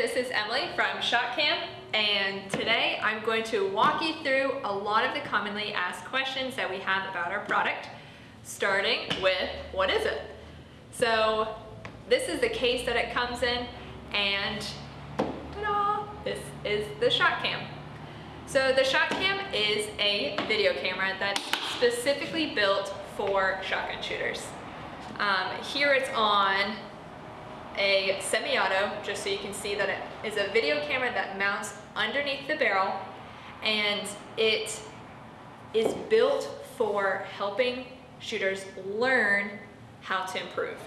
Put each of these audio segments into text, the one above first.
this is Emily from ShotCam and today I'm going to walk you through a lot of the commonly asked questions that we have about our product, starting with what is it? So this is the case that it comes in and ta-da, this is the ShotCam. So the ShotCam is a video camera that's specifically built for shotgun shooters. Um, here it's on a semi-auto, just so you can see that it is a video camera that mounts underneath the barrel and it is built for helping shooters learn how to improve.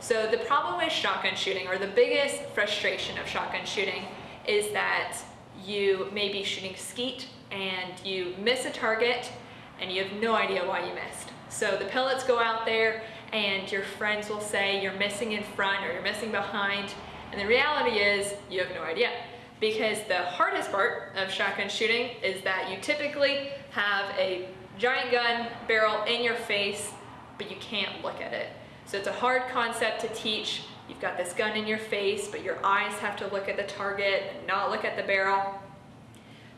So the problem with shotgun shooting, or the biggest frustration of shotgun shooting, is that you may be shooting skeet and you miss a target and you have no idea why you missed. So the pellets go out there and your friends will say you're missing in front or you're missing behind. And the reality is you have no idea. Because the hardest part of shotgun shooting is that you typically have a giant gun barrel in your face, but you can't look at it. So it's a hard concept to teach. You've got this gun in your face, but your eyes have to look at the target and not look at the barrel.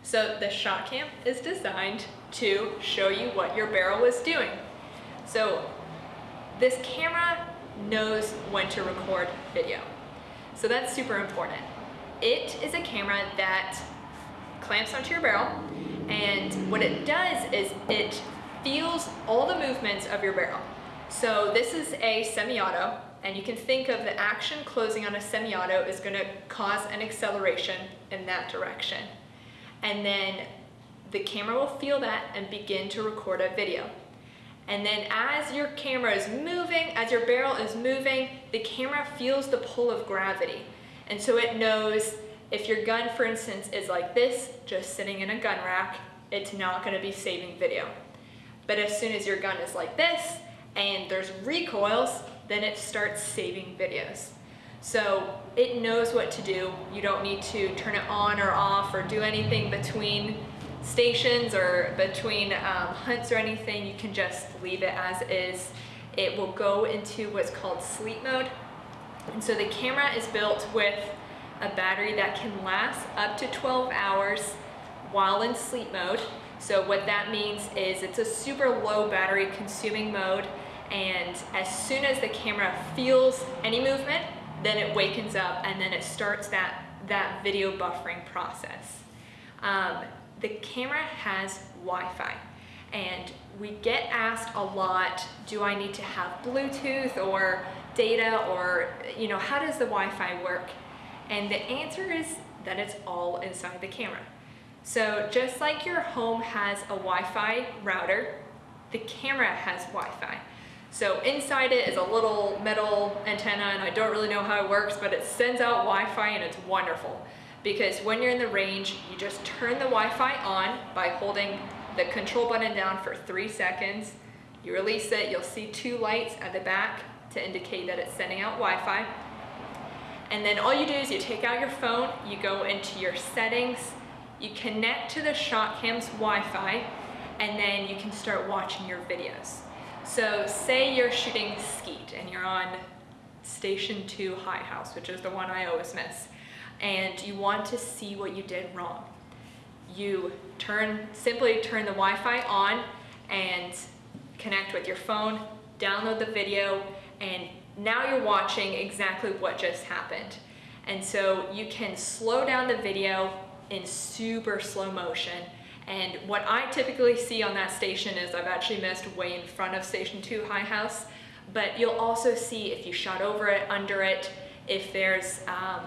So the ShotCam is designed to show you what your barrel is doing. So this camera knows when to record video. So that's super important. It is a camera that clamps onto your barrel and what it does is it feels all the movements of your barrel. So this is a semi-auto and you can think of the action closing on a semi-auto is going to cause an acceleration in that direction. And then the camera will feel that and begin to record a video. And then as your camera is moving, as your barrel is moving, the camera feels the pull of gravity. And so it knows if your gun, for instance, is like this, just sitting in a gun rack, it's not gonna be saving video. But as soon as your gun is like this, and there's recoils, then it starts saving videos. So it knows what to do. You don't need to turn it on or off or do anything between stations or between um, hunts or anything, you can just leave it as is. It will go into what's called sleep mode. And so the camera is built with a battery that can last up to 12 hours while in sleep mode. So what that means is it's a super low battery consuming mode and as soon as the camera feels any movement, then it wakens up and then it starts that, that video buffering process. Um, the camera has Wi-Fi and we get asked a lot, do I need to have Bluetooth or data or, you know, how does the Wi-Fi work? And the answer is that it's all inside the camera. So just like your home has a Wi-Fi router, the camera has Wi-Fi. So inside it is a little metal antenna and I don't really know how it works, but it sends out Wi-Fi and it's wonderful because when you're in the range, you just turn the Wi-Fi on by holding the control button down for three seconds. You release it, you'll see two lights at the back to indicate that it's sending out Wi-Fi. And then all you do is you take out your phone, you go into your settings, you connect to the ShotCam's Wi-Fi, and then you can start watching your videos. So say you're shooting skeet and you're on station two high house, which is the one I always miss and you want to see what you did wrong. You turn simply turn the Wi-Fi on and connect with your phone, download the video, and now you're watching exactly what just happened. And so you can slow down the video in super slow motion. And what I typically see on that station is I've actually missed way in front of station two high house, but you'll also see if you shot over it, under it, if there's um,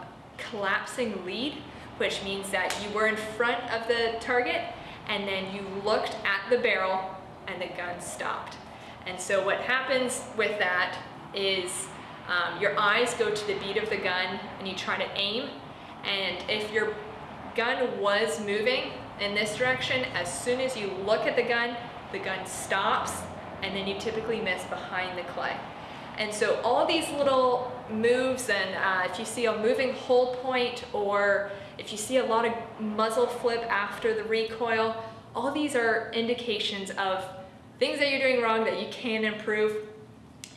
collapsing lead, which means that you were in front of the target and then you looked at the barrel and the gun stopped. And so what happens with that is um, your eyes go to the beat of the gun and you try to aim. And if your gun was moving in this direction, as soon as you look at the gun, the gun stops and then you typically miss behind the clay. And so all these little moves and uh, if you see a moving hold point or if you see a lot of muzzle flip after the recoil, all these are indications of things that you're doing wrong that you can improve.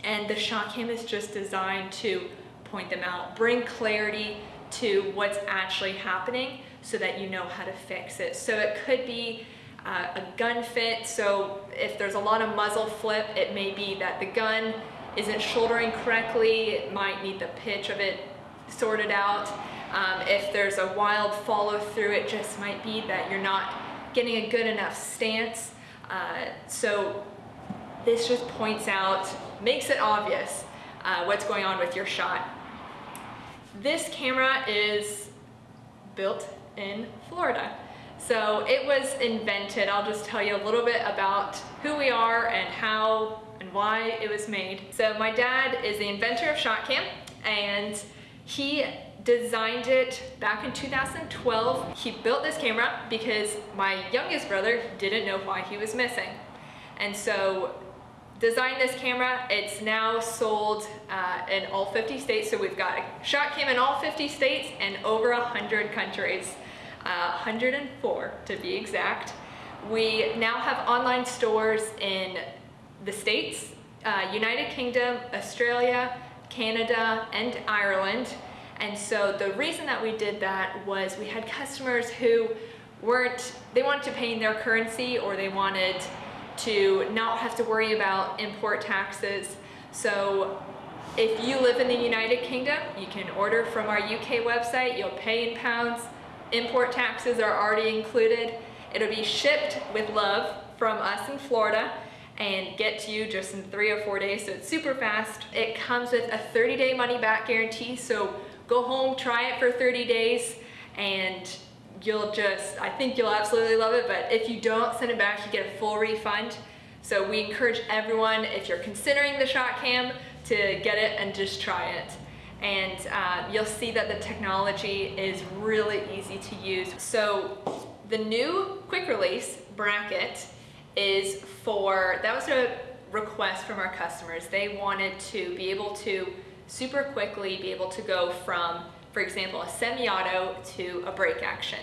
And the ShotCam is just designed to point them out, bring clarity to what's actually happening so that you know how to fix it. So it could be uh, a gun fit, so if there's a lot of muzzle flip, it may be that the gun isn't shouldering correctly, it might need the pitch of it sorted out. Um, if there's a wild follow through, it just might be that you're not getting a good enough stance. Uh, so this just points out, makes it obvious uh, what's going on with your shot. This camera is built in Florida. So it was invented, I'll just tell you a little bit about who we are and how and why it was made. So my dad is the inventor of ShotCam and he designed it back in 2012. He built this camera because my youngest brother didn't know why he was missing. And so designed this camera. It's now sold uh, in all 50 states. So we've got a ShotCam in all 50 states and over 100 countries, uh, 104 to be exact. We now have online stores in the States, uh, United Kingdom, Australia, Canada, and Ireland. And so the reason that we did that was we had customers who weren't, they wanted to pay in their currency or they wanted to not have to worry about import taxes. So if you live in the United Kingdom, you can order from our UK website, you'll pay in pounds, import taxes are already included. It'll be shipped with love from us in Florida and get to you just in three or four days, so it's super fast. It comes with a 30 day money back guarantee, so go home, try it for 30 days, and you'll just, I think you'll absolutely love it, but if you don't send it back, you get a full refund. So we encourage everyone, if you're considering the ShotCam, to get it and just try it. And uh, you'll see that the technology is really easy to use. So the new quick release bracket is for, that was a request from our customers. They wanted to be able to super quickly be able to go from for example, a semi-auto to a break action.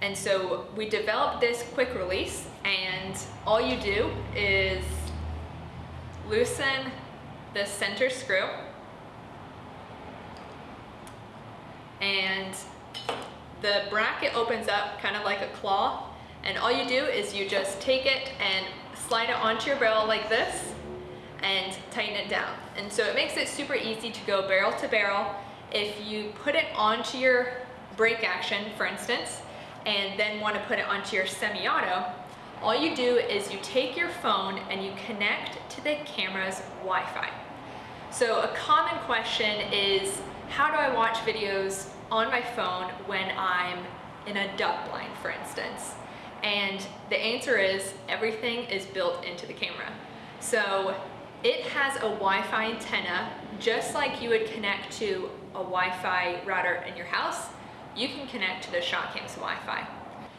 And so we developed this quick release and all you do is loosen the center screw and the bracket opens up kind of like a claw and all you do is you just take it and slide it onto your barrel like this and tighten it down. And so it makes it super easy to go barrel to barrel if you put it onto your break action, for instance, and then want to put it onto your semi-auto, all you do is you take your phone and you connect to the camera's Wi-Fi. So a common question is, how do I watch videos on my phone when I'm in a duck blind, for instance? And the answer is everything is built into the camera. So it has a Wi-Fi antenna, just like you would connect to a Wi-Fi router in your house, you can connect to the ShotCam's Wi-Fi.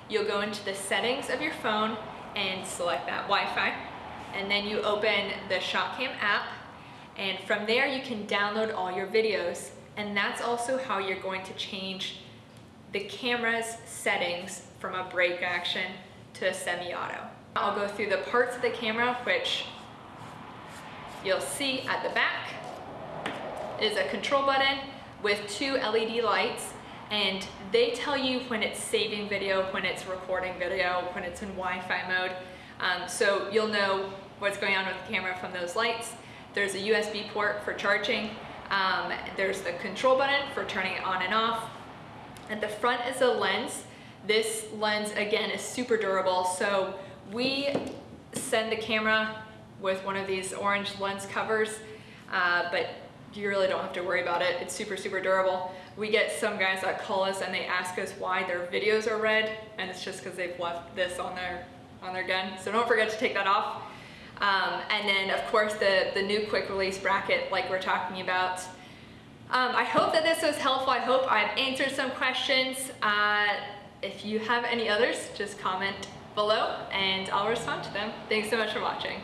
You'll go into the settings of your phone and select that Wi-Fi, and then you open the ShotCam app, and from there you can download all your videos, and that's also how you're going to change the camera's settings from a break action to a semi-auto. I'll go through the parts of the camera which you'll see at the back is a control button with two LED lights and they tell you when it's saving video, when it's recording video, when it's in Wi-Fi mode. Um, so you'll know what's going on with the camera from those lights. There's a USB port for charging. Um, there's the control button for turning it on and off. At the front is a lens. This lens, again, is super durable. So we send the camera with one of these orange lens covers, uh, but you really don't have to worry about it. It's super, super durable. We get some guys that call us and they ask us why their videos are red, and it's just because they've left this on their on their gun. So don't forget to take that off. Um, and then of course the, the new quick release bracket like we're talking about. Um, I hope that this was helpful. I hope I've answered some questions. Uh, if you have any others, just comment below and I'll respond to them. Thanks so much for watching.